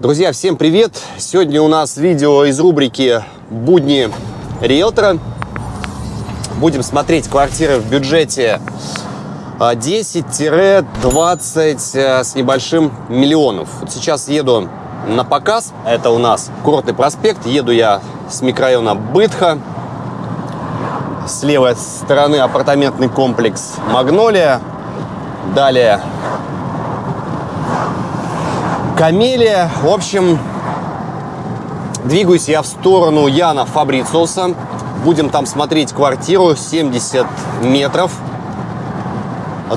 Друзья, всем привет! Сегодня у нас видео из рубрики «Будни риэлтора». Будем смотреть квартиры в бюджете 10-20 э, с небольшим миллионов. Вот сейчас еду на показ. Это у нас Курортный проспект. Еду я с микрорайона Бытха. С левой стороны апартаментный комплекс «Магнолия». Далее Камелия. В общем, двигаюсь я в сторону Яна Фабрициуса. Будем там смотреть квартиру 70 метров.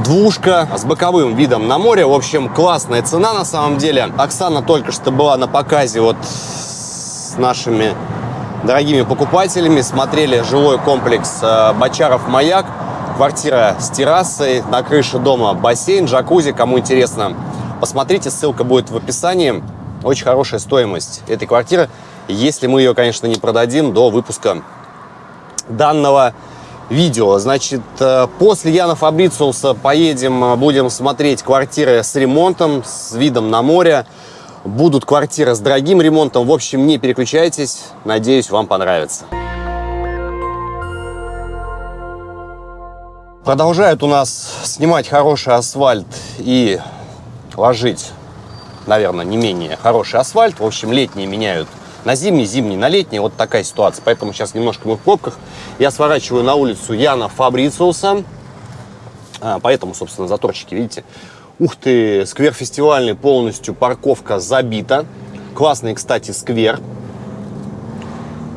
Двушка с боковым видом на море. В общем, классная цена на самом деле. Оксана только что была на показе вот с нашими дорогими покупателями. Смотрели жилой комплекс э, Бочаров-Маяк. Квартира с террасой, на крыше дома бассейн, джакузи. Кому интересно, Посмотрите, ссылка будет в описании. Очень хорошая стоимость этой квартиры, если мы ее, конечно, не продадим до выпуска данного видео. Значит, э, после Яна Фабрициуса поедем, э, будем смотреть квартиры с ремонтом, с видом на море. Будут квартиры с дорогим ремонтом. В общем, не переключайтесь. Надеюсь, вам понравится. Продолжают у нас снимать хороший асфальт и ложить, наверное, не менее хороший асфальт. В общем, летние меняют на зимний, зимний на летний. Вот такая ситуация. Поэтому сейчас немножко мы в пробках. Я сворачиваю на улицу Яна Фабрициуса. А, поэтому, собственно, заторчики, видите. Ух ты, сквер фестивальный полностью, парковка забита. Классный, кстати, сквер.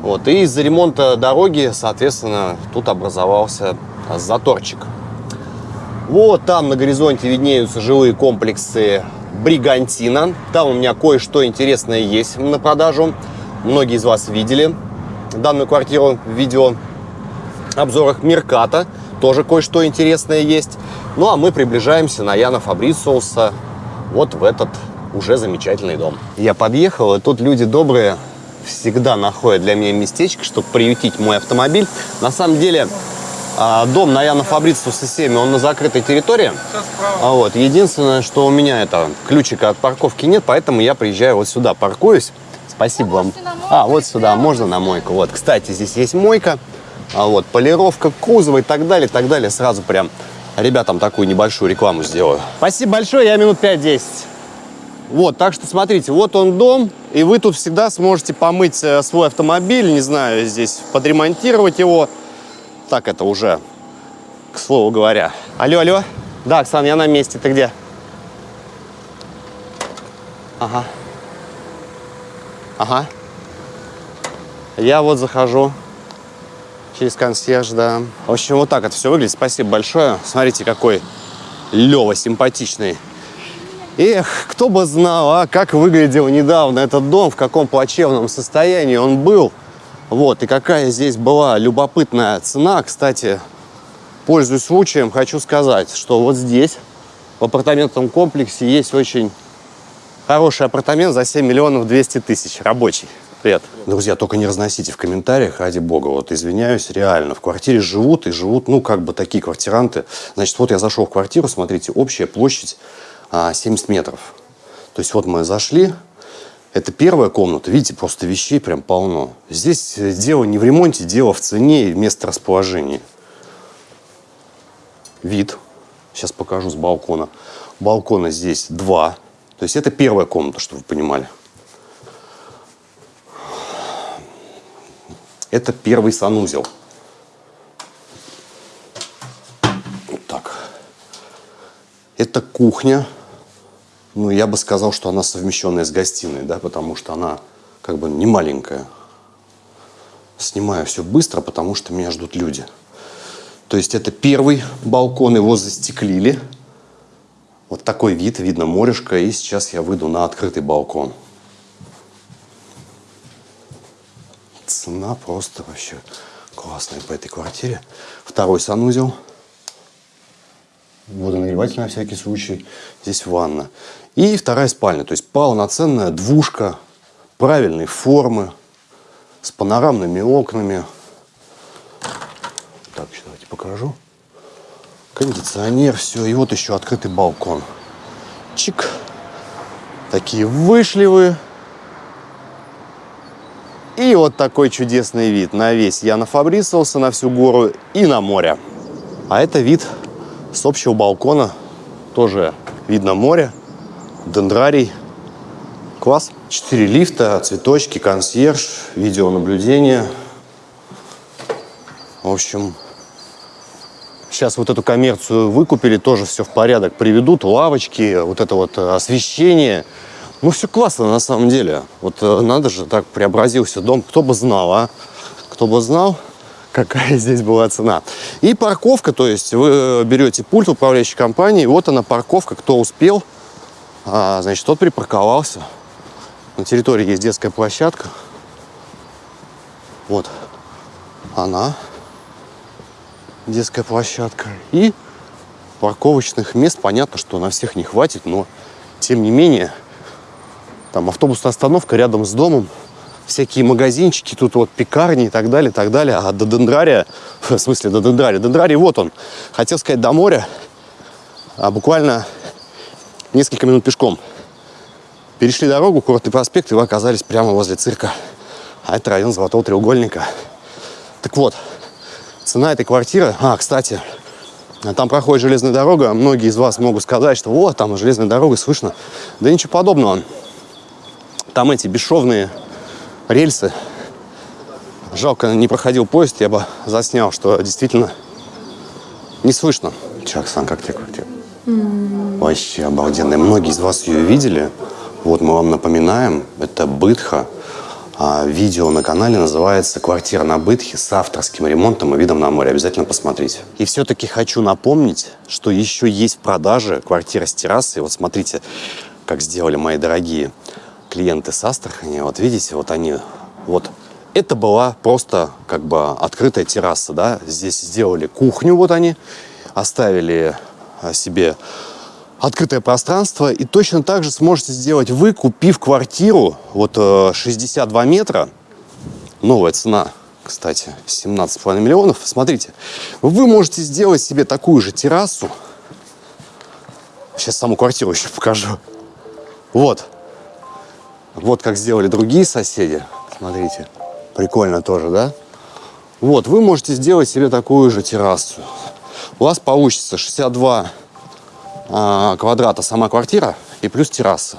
Вот, и из-за ремонта дороги, соответственно, тут образовался заторчик. Вот там на горизонте виднеются жилые комплексы Бригантина. Там у меня кое-что интересное есть на продажу. Многие из вас видели данную квартиру в видео обзорах Мерката. Тоже кое-что интересное есть. Ну, а мы приближаемся на Яна Фабрициуса вот в этот уже замечательный дом. Я подъехал, и тут люди добрые всегда находят для меня местечко, чтобы приютить мой автомобиль. На самом деле, дом на Яна Фабрициуса 7, он на закрытой территории. А вот. Единственное, что у меня это ключика от парковки нет, поэтому я приезжаю вот сюда, паркуюсь. Спасибо вам. А, вот сюда, можно на мойку. Вот, кстати, здесь есть мойка, а вот полировка кузова и так далее, и так далее. Сразу прям ребятам такую небольшую рекламу сделаю. Спасибо большое, я минут 5-10. Вот, так что смотрите, вот он дом, и вы тут всегда сможете помыть э, свой автомобиль, не знаю, здесь подремонтировать его. Так это уже, к слову говоря. Алло, алло. Да, Оксан, я на месте. Ты где? Ага. Ага. Я вот захожу через консьерж, да. В общем, вот так это все выглядит. Спасибо большое. Смотрите, какой Лева симпатичный. Эх, кто бы знал, а, как выглядел недавно этот дом, в каком плачевном состоянии он был. Вот, и какая здесь была любопытная цена. Кстати, пользуясь случаем, хочу сказать, что вот здесь, в апартаментном комплексе, есть очень хороший апартамент за 7 миллионов 200 тысяч, рабочий. Привет. Друзья, только не разносите в комментариях, ради бога, вот извиняюсь, реально, в квартире живут и живут, ну, как бы такие квартиранты. Значит, вот я зашел в квартиру, смотрите, общая площадь а, 70 метров. То есть вот мы зашли, это первая комната. Видите, просто вещей прям полно. Здесь дело не в ремонте, дело в цене и место расположения. Вид. Сейчас покажу с балкона. Балкона здесь два. То есть это первая комната, чтобы вы понимали. Это первый санузел. Вот так. Это кухня ну, я бы сказал, что она совмещенная с гостиной, да, потому что она как бы не маленькая. Снимаю все быстро, потому что меня ждут люди. То есть это первый балкон, его застеклили. Вот такой вид, видно морешко, и сейчас я выйду на открытый балкон. Цена просто вообще классная по этой квартире. Второй санузел – водонагреватель на всякий случай. Здесь ванна. И вторая спальня, то есть полноценная двушка правильной формы, с панорамными окнами. Так, еще давайте покажу. Кондиционер, все. И вот еще открытый балкон. Чик. Такие вышли вы. И вот такой чудесный вид на весь Яна Фабрисовса, на всю гору и на море. А это вид с общего балкона. Тоже видно море, дендрарий. Класс. Четыре лифта, цветочки, консьерж, видеонаблюдение. В общем, сейчас вот эту коммерцию выкупили, тоже все в порядок приведут, лавочки, вот это вот освещение. Ну, все классно на самом деле. Вот э, надо же, так преобразился дом. Кто бы знал, а? Кто бы знал, какая здесь была цена. И парковка, то есть вы берете пульт управляющей компании, вот она парковка, кто успел, а, значит, тот припарковался. На территории есть детская площадка. Вот она, детская площадка. И парковочных мест, понятно, что на всех не хватит, но тем не менее там автобусная остановка рядом с домом, всякие магазинчики, тут вот пекарни и так далее, и так далее. А до Дендрария, в смысле до Дендрария, Дендрарий вот он. Хотел сказать до моря, а буквально несколько минут пешком. Перешли дорогу, Курортный проспект, и вы оказались прямо возле цирка. А это район Золотого треугольника. Так вот, цена этой квартиры... А, кстати, там проходит железная дорога. Многие из вас могут сказать, что вот, там железная дорога, слышно. Да ничего подобного. Там эти бесшовные рельсы. Жалко, не проходил поезд, я бы заснял, что действительно не слышно. Че, Оксан, как тебе квартира? Mm. Вообще обалденная. Многие из вас ее видели. Вот мы вам напоминаем, это Бытха. А видео на канале называется «Квартира на Бытхе» с авторским ремонтом и видом на море. Обязательно посмотрите. И все-таки хочу напомнить, что еще есть в продаже квартира с террасой. Вот смотрите, как сделали мои дорогие клиенты с Астрахани, вот видите, вот они, вот. Это была просто как бы открытая терраса, да, здесь сделали кухню, вот они, оставили а, себе открытое пространство, и точно так же сможете сделать вы, купив квартиру, вот 62 э, метра, новая цена, кстати, 17,5 миллионов, смотрите, вы можете сделать себе такую же террасу, сейчас саму квартиру еще покажу, вот, вот как сделали другие соседи. Смотрите, прикольно тоже, да? Вот, вы можете сделать себе такую же террасу. У вас получится 62 а, квадрата сама квартира и плюс терраса.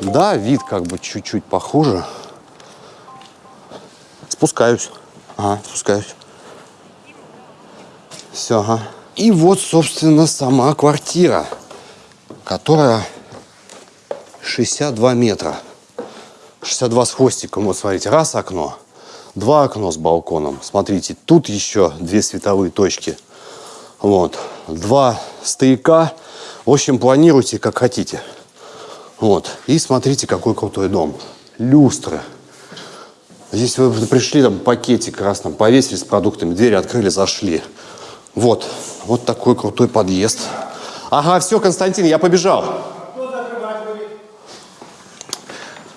Да, вид как бы чуть-чуть похуже. Спускаюсь. Ага, спускаюсь. Все, ага. И вот, собственно, сама квартира, которая 62 метра. 62 с хвостиком. Вот смотрите, раз окно, два окно с балконом. Смотрите, тут еще две световые точки. Вот. Два стояка. В общем, планируйте как хотите. Вот. И смотрите, какой крутой дом. Люстры. Здесь вы пришли, там пакетик красным повесили с продуктами, двери открыли, зашли. Вот. Вот такой крутой подъезд. Ага, все, Константин, я побежал.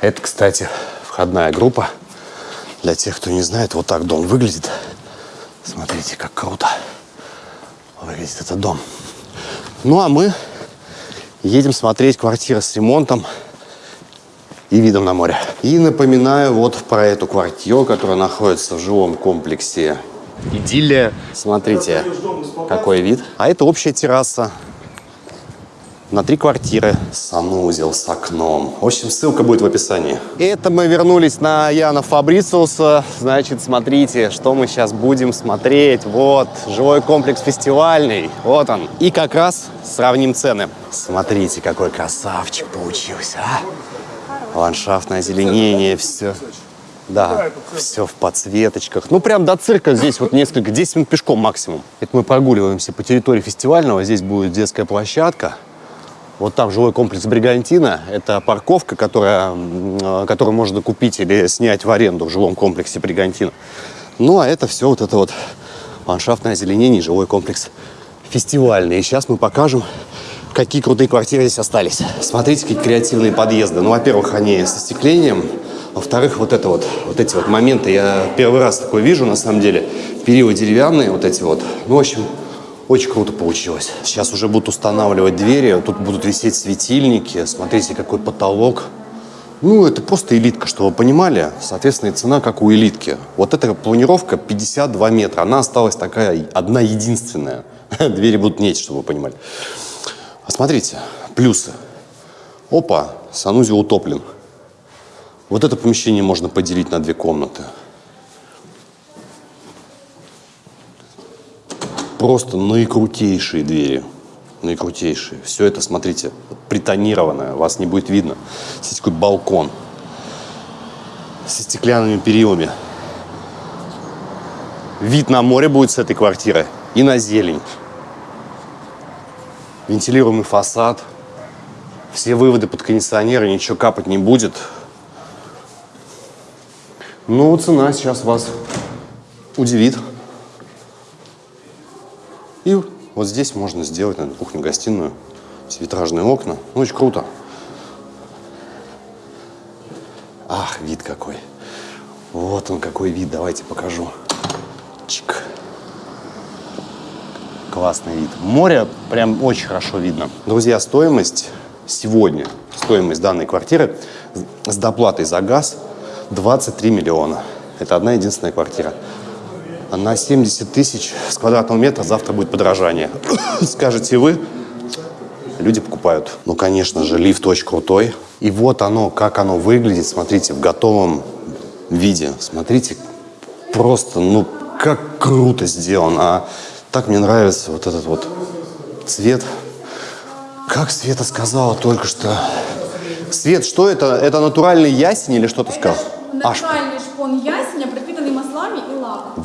Это, кстати, входная группа. Для тех, кто не знает, вот так дом выглядит. Смотрите, как круто выглядит этот дом. Ну, а мы едем смотреть квартиры с ремонтом и видом на море. И напоминаю вот про эту квартиру, которая находится в жилом комплексе Идиллия. Смотрите, какой вид. А это общая терраса на три квартиры, санузел с окном. В общем, ссылка будет в описании. Это мы вернулись на Яна Фабрициуса. Значит, смотрите, что мы сейчас будем смотреть. Вот, жилой комплекс фестивальный. Вот он. И как раз сравним цены. Смотрите, какой красавчик получился, а? Ландшафтное озеленение, все. Да, все в подсветочках. Ну, прям до цирка здесь вот несколько, 10 минут пешком максимум. Это мы прогуливаемся по территории фестивального. Здесь будет детская площадка. Вот там жилой комплекс Бригантина. Это парковка, которая, которую можно купить или снять в аренду в жилом комплексе Бригантина. Ну, а это все вот это вот ландшафтное озеленение, жилой комплекс фестивальный. И сейчас мы покажем, какие крутые квартиры здесь остались. Смотрите, какие креативные подъезды. Ну, во-первых, они с остеклением. Во-вторых, вот это вот, вот эти вот моменты, я первый раз такое вижу, на самом деле. Перила деревянные вот эти вот. Ну, в общем, очень круто получилось. Сейчас уже будут устанавливать двери, тут будут висеть светильники. Смотрите, какой потолок. Ну, это просто элитка, чтобы вы понимали. Соответственно, и цена как у элитки. Вот эта планировка 52 метра. Она осталась такая одна единственная. Двери будут нечь, чтобы вы понимали. А смотрите, плюсы. Опа, санузел утоплен. Вот это помещение можно поделить на две комнаты. Просто наикрутейшие двери. Наикрутейшие. Все это, смотрите, притонированное. Вас не будет видно. Здесь такой балкон. Со стеклянными перилами. Вид на море будет с этой квартиры. И на зелень. Вентилируемый фасад. Все выводы под кондиционеры, ничего капать не будет. Ну, цена сейчас вас удивит. И вот здесь можно сделать, наверное, кухню-гостиную. Витражные окна. Ну, очень круто. Ах, вид какой. Вот он какой вид. Давайте покажу. Чик. Классный вид. Море прям очень хорошо видно. Друзья, стоимость сегодня, стоимость данной квартиры с доплатой за газ 23 миллиона. Это одна единственная квартира. На 70 тысяч с квадратного метра завтра будет подорожание. Скажете вы, люди покупают. Ну, конечно же, лифт очень крутой. И вот оно, как оно выглядит, смотрите, в готовом виде. Смотрите, просто, ну, как круто сделано. А так мне нравится вот этот вот цвет. Как Света сказала только что. Свет, что это? Это натуральный ясень или что ты сказал? Натуральный шпон ясеня,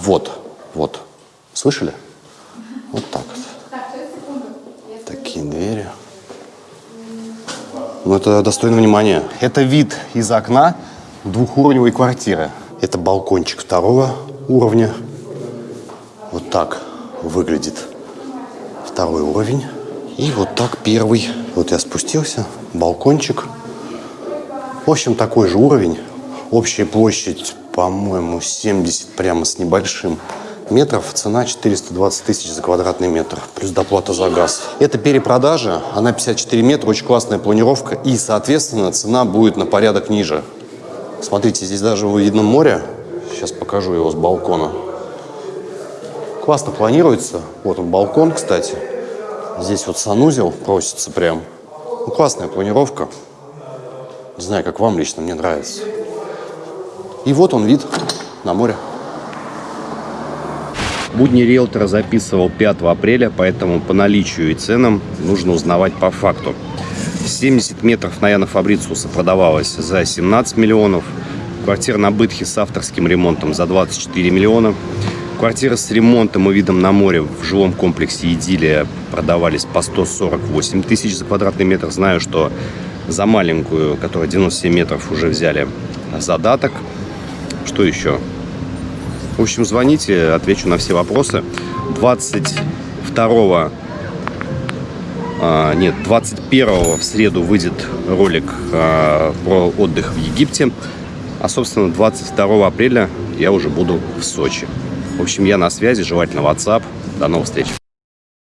Вот, вот. Слышали? Вот так вот. Такие двери. Ну, это достойно внимания. Это вид из окна двухуровневой квартиры. Это балкончик второго уровня. Вот так выглядит второй уровень. И вот так первый. Вот я спустился, балкончик. В общем, такой же уровень. Общая площадь, по-моему, 70 прямо с небольшим метров. Цена 420 тысяч за квадратный метр. Плюс доплата за газ. Это перепродажа. Она 54 метра. Очень классная планировка. И, соответственно, цена будет на порядок ниже. Смотрите, здесь даже видно море. Сейчас покажу его с балкона. Классно планируется. Вот он балкон, кстати. Здесь вот санузел просится прям. Ну, классная планировка. Не знаю, как вам лично, мне нравится. И вот он вид на море. Будни риэлтора записывал 5 апреля, поэтому по наличию и ценам нужно узнавать по факту. 70 метров на Яна Фабрициуса продавалась за 17 миллионов. Квартира на Бытхе с авторским ремонтом за 24 миллиона. Квартиры с ремонтом и видом на море в жилом комплексе «Идиллия» продавались по 148 тысяч за квадратный метр. Знаю, что за маленькую, которая 97 метров, уже взяли задаток. Что еще? В общем, звоните, отвечу на все вопросы. 22 а, нет, 21 в среду выйдет ролик а, про отдых в Египте. А, собственно, 22 апреля я уже буду в Сочи. В общем, я на связи, желательно WhatsApp. До новых встреч.